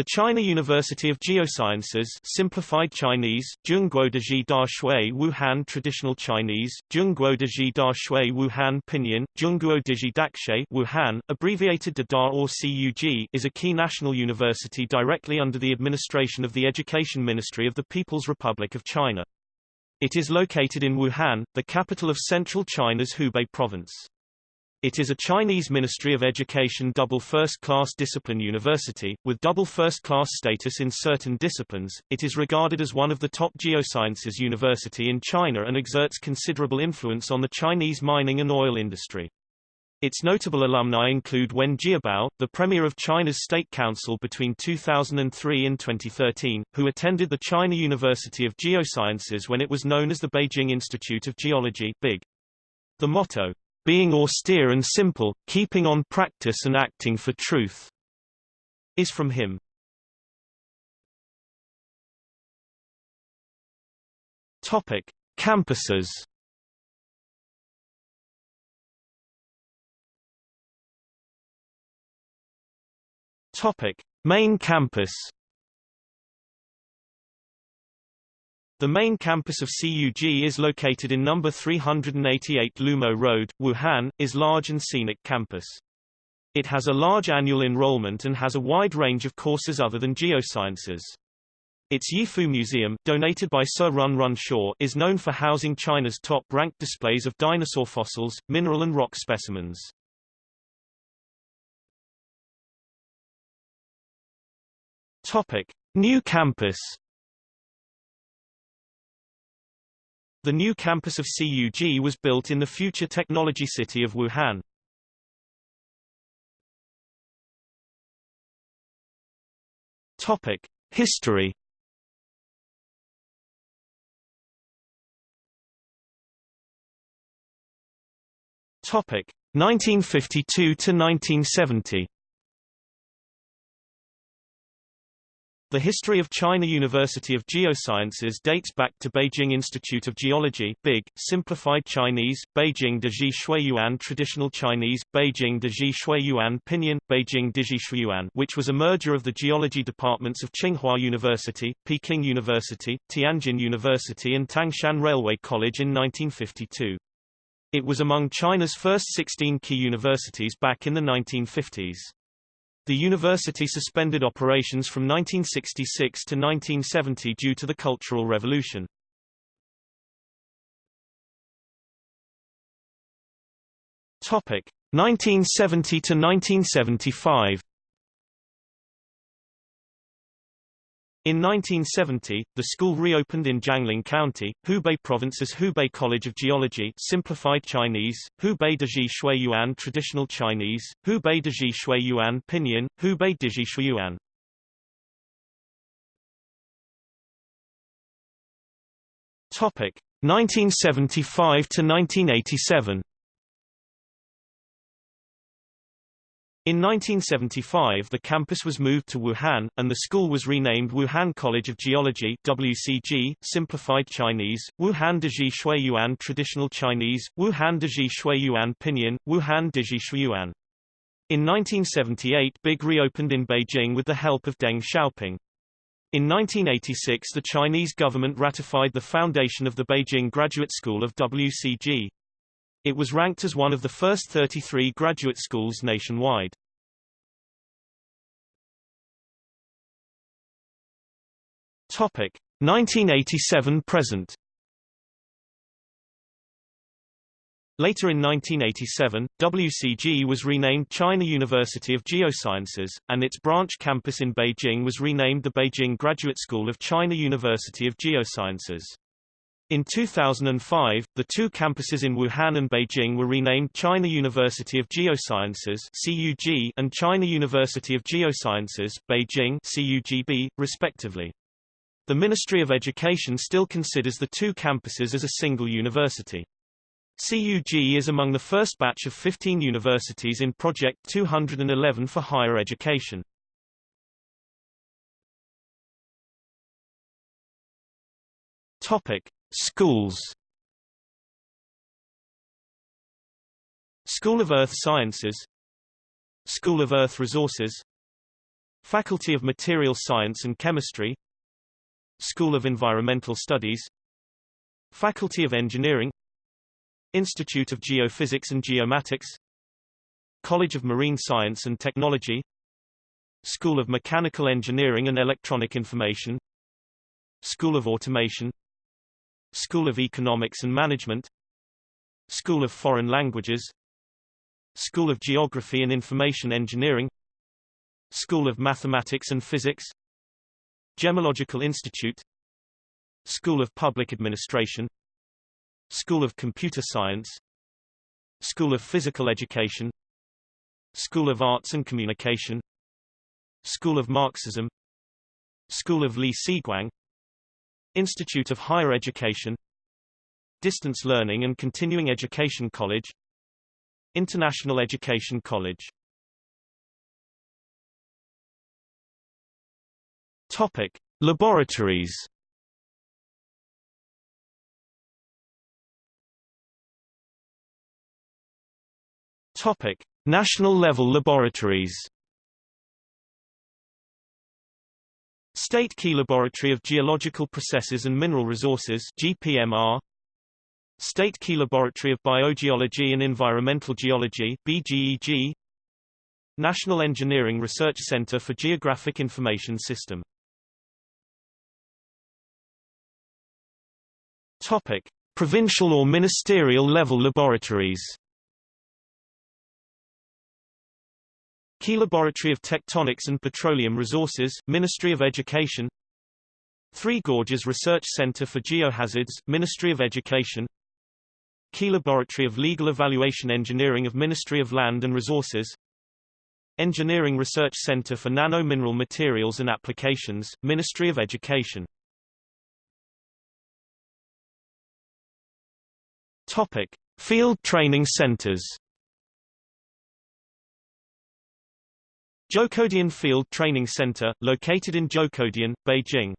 The China University of Geosciences simplified Chinese, Zhongguodeji Da Shui Wuhan Traditional Chinese, Zhongguodeji Da Shui Wuhan Pinyin, Zhongguodeji Dakshe Wuhan, abbreviated to DA or CUG is a key national university directly under the administration of the Education Ministry of the People's Republic of China. It is located in Wuhan, the capital of central China's Hubei province. It is a Chinese Ministry of Education double first-class discipline university, with double first-class status in certain disciplines. It is regarded as one of the top geosciences university in China and exerts considerable influence on the Chinese mining and oil industry. Its notable alumni include Wen Jiabao, the Premier of China's State Council between 2003 and 2013, who attended the China University of Geosciences when it was known as the Beijing Institute of Geology BIG. The motto, being austere and simple, keeping on practice and acting for truth, is from him. Topic: Campuses. Topic: Main campus. The main campus of CUG is located in number 388 Lumo Road, Wuhan, is large and scenic campus. It has a large annual enrollment and has a wide range of courses other than geosciences. Its Yifu Museum, donated by Sir Run Run Shaw, is known for housing China's top-ranked displays of dinosaur fossils, mineral and rock specimens. Topic: New campus. The new campus of CUG was built in the future technology city of Wuhan. Topic: History. Topic: 1952 to 1970. The history of China University of Geosciences dates back to Beijing Institute of Geology BIG, simplified Chinese, Beijing Deji Shuiyuan Traditional Chinese, Beijing Deji Shuiyuan Pinyin, Beijing Deji Shuiyuan which was a merger of the geology departments of Tsinghua University, Peking University, Tianjin University and Tangshan Railway College in 1952. It was among China's first 16 key universities back in the 1950s. The university suspended operations from 1966 to 1970 due to the Cultural Revolution. Topic 1970 to 1975 In 1970, the school reopened in Jiangling County, Hubei Province as Hubei College of Geology simplified Chinese, Hubei Deji Shui Yuan Traditional Chinese, Hubei Deji Shui Yuan Pinyin, Hubei Deji Shui Yuan. Topic 1975 to 1987 In 1975 the campus was moved to Wuhan, and the school was renamed Wuhan College of Geology WCG, simplified Chinese, Wuhan Deji Shuiyuan Traditional Chinese, Wuhan Deji Shuiyuan Pinyin, Wuhan Deji Shuiyuan. In 1978 BIG reopened in Beijing with the help of Deng Xiaoping. In 1986 the Chinese government ratified the foundation of the Beijing Graduate School of WCG. It was ranked as one of the first 33 graduate schools nationwide. Topic 1987 present. Later in 1987, WCG was renamed China University of Geosciences, and its branch campus in Beijing was renamed the Beijing Graduate School of China University of Geosciences. In 2005, the two campuses in Wuhan and Beijing were renamed China University of Geosciences (CUG) and China University of Geosciences (Beijing) (CUGB), respectively. The Ministry of Education still considers the two campuses as a single university. CUG is among the first batch of 15 universities in Project 211 for higher education. Topic: Schools. School of Earth Sciences. School of Earth Resources. Faculty of Material Science and Chemistry. School of Environmental Studies. Faculty of Engineering. Institute of Geophysics and Geomatics. College of Marine Science and Technology. School of Mechanical Engineering and Electronic Information. School of Automation School of Economics and Management School of Foreign Languages School of Geography and Information Engineering School of Mathematics and Physics Gemological Institute School of Public Administration School of Computer Science School of Physical Education School of Arts and Communication School of Marxism School of Li Siguang Institute of Higher Education Distance Learning and Continuing Education College International Education College Topic: Laboratories. Topic: National level laboratories. State Key Laboratory of Geological Processes and Mineral Resources GPMR State Key Laboratory of Biogeology and Environmental Geology BGEG National Engineering Research Center for Geographic Information System. Topic: Provincial or ministerial level laboratories. Key Laboratory of Tectonics and Petroleum Resources, Ministry of Education. Three Gorges Research Center for Geohazards, Ministry of Education. Key Laboratory of Legal Evaluation Engineering of Ministry of Land and Resources. Engineering Research Center for Nano-Mineral Materials and Applications, Ministry of Education. Topic: Field training centers. Zhoukoudian Field Training Center, located in Zhoukoudian, Beijing.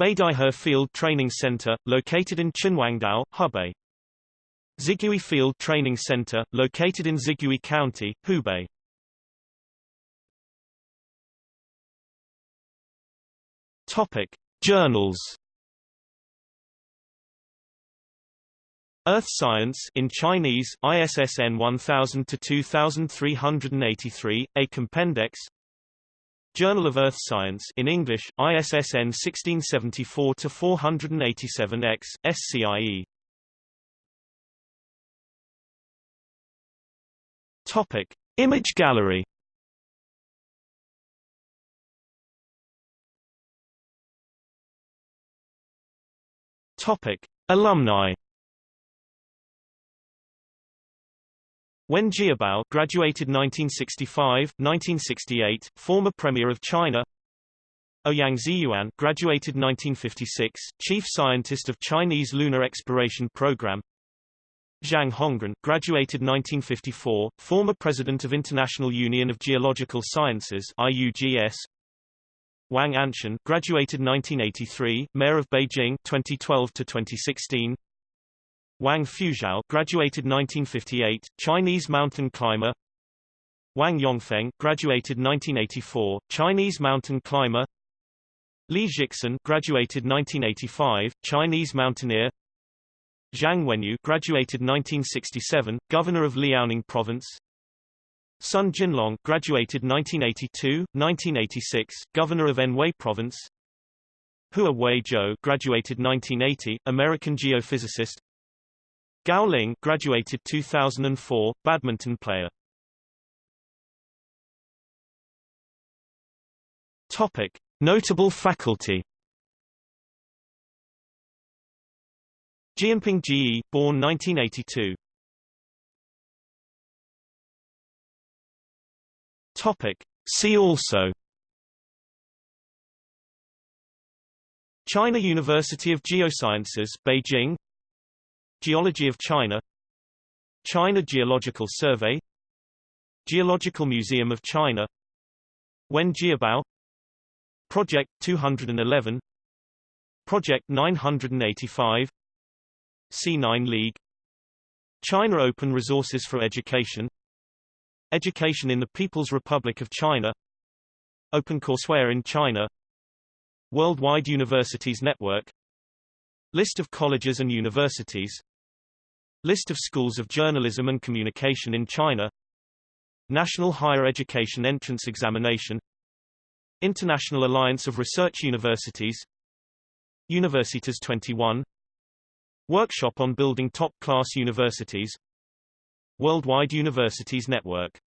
Beidaihe Field Training Center, located in Qinhuangdao, Hebei. Zigui Field Training Center, located in Zigui County, Hubei. Topic: Journals. Earth Science in Chinese, ISSN 1000 to 2383 A Compendex Journal of Earth Science in English, ISSN 1674 to 487X SCIE Topic. Image gallery Topic. Alumni Wen Jiabao graduated 1965, 1968, former Premier of China. Ouyang Ziyuan graduated 1956, Chief Scientist of Chinese Lunar Exploration Program. Zhang Hongren graduated 1954, former President of International Union of Geological Sciences IUGS. Wang Anshun graduated 1983, Mayor of Beijing 2012 to 2016. Wang Fuzhou graduated 1958, Chinese mountain climber. Wang Yongfeng graduated 1984, Chinese mountain climber. Li Jixin graduated 1985, Chinese mountaineer. Zhang Wenyue graduated 1967, governor of Liaoning province. Sun Jinlong graduated 1982, 1986, governor of Anhui province. Hua Wei Zhou graduated 1980, American geophysicist. Gao Ling graduated 2004, badminton player. Topic: Notable faculty. Jianping Ji, born 1982. Topic: See also. China University of Geosciences, Beijing Geology of China China Geological Survey Geological Museum of China Wen Jiabao Project 211 Project 985 C9 League China Open Resources for Education Education in the People's Republic of China OpenCourseWare in China Worldwide Universities Network List of colleges and universities List of schools of journalism and communication in China. National Higher Education Entrance Examination. International Alliance of Research Universities. Universitas 21 Workshop on Building Top-Class Universities. Worldwide Universities Network